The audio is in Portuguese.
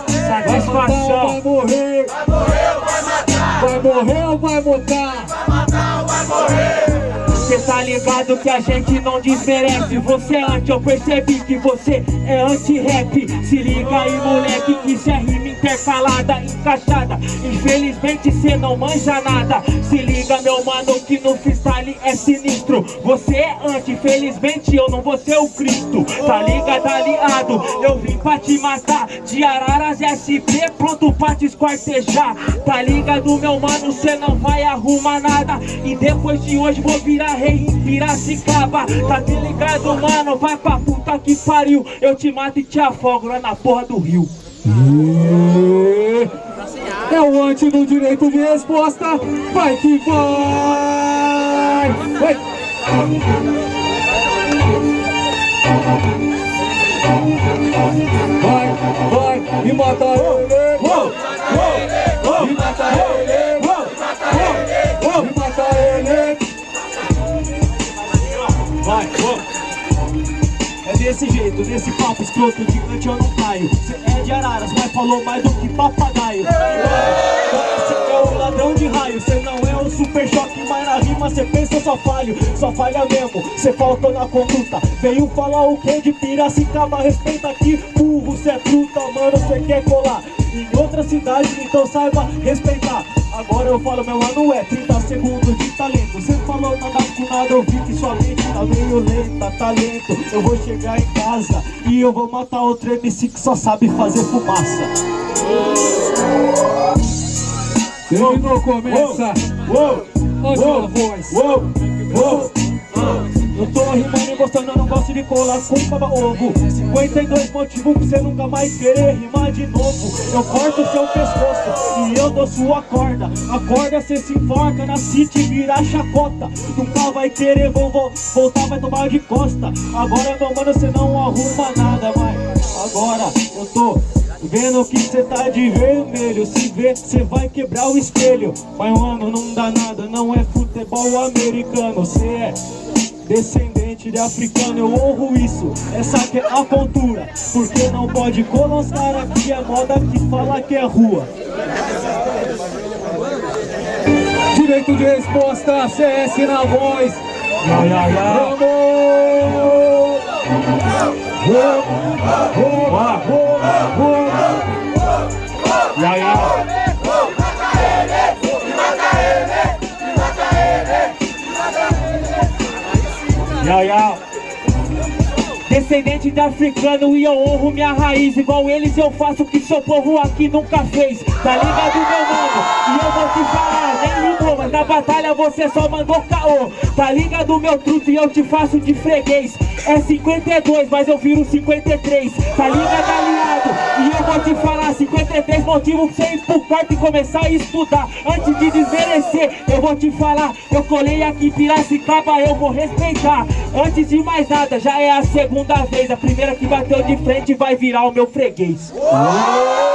Satisfação. Vai morrer. Vai morrer ou vai matar? Vai morrer ou vai botar? Vai matar ou vai morrer? Cê tá ligado que a gente não desmerece Você é anti, eu percebi que você é anti-rap. Se liga aí moleque que cê é rima intercalada, encaixada. Infelizmente cê não manja nada. Se liga meu mano que no freestyle é sinistro. Você é anti, infelizmente eu não vou ser o Cristo. Tá ligado aliado, eu vim pra te matar. De Araras SP pronto pra te esquartejar. Tá ligado meu mano, cê não vai arrumar nada. E depois de hoje vou virar rei em Piracicaba Tá te ligado mano, vai pra puta que pariu Eu te mato e te afogo lá na porra do rio. É o anti do direito de resposta. Vai que vai! Vai! Vai, vai e mata ele! Vai, É desse jeito, desse papo escroto, gigante eu não caio. Cê é de Araras, mas falou mais do que papagaio. Você é o ladrão de raio, cê não é o super choque Mas na rima cê pensa só falho, só falha mesmo. Cê faltou na conduta, veio falar o que de Piracicaba Respeita aqui, burro, cê é truta, mano, cê quer colar. Em outra cidade, então saiba respeitar Agora eu falo, meu ano é 30 segundos de talento Cê falou nada com nada, eu vi que sua mente tá meio lenta Talento, eu vou chegar em casa E eu vou matar outro MC que só sabe fazer fumaça Terminou, começa! Uou, Ótima voz! uou, uou eu tô rimando e eu não gosto de colar com baba ovo. 52 motivos pra você nunca mais querer rimar de novo. Eu corto seu pescoço e eu dou sua corda. A corda cê se enforca na city vira chacota. Nunca vai querer vo vo voltar, vai tomar de costa. Agora meu mano cê não arruma nada, mas agora eu tô Vendo que cê tá de vermelho. Se vê, cê vai quebrar o espelho. Mas mano, não dá nada, não é futebol americano. Cê é descendente de africano Eu honro isso, essa que é a cultura Porque não pode colocar aqui a moda que fala que é rua Direito de resposta, CS na voz! Vamos! Vamos! Vamos! Ya, Ya, ya. Descendente de africano e eu honro minha raiz Igual eles eu faço o que seu povo aqui nunca fez Tá ligado meu mano? E eu vou te falar, nem rimou Mas na batalha você só mandou caô Tá ligado meu truto e eu te faço de freguês É 52, mas eu viro 53 Tá ligado aliado? E te falar 53 motivos pra você ir pro quarto e começar a estudar. Antes de desmerecer, eu vou te falar Eu colei aqui em Piracicaba, eu vou respeitar. Antes de mais nada, já é a segunda vez A primeira que bateu de frente vai virar o meu freguês. Uou!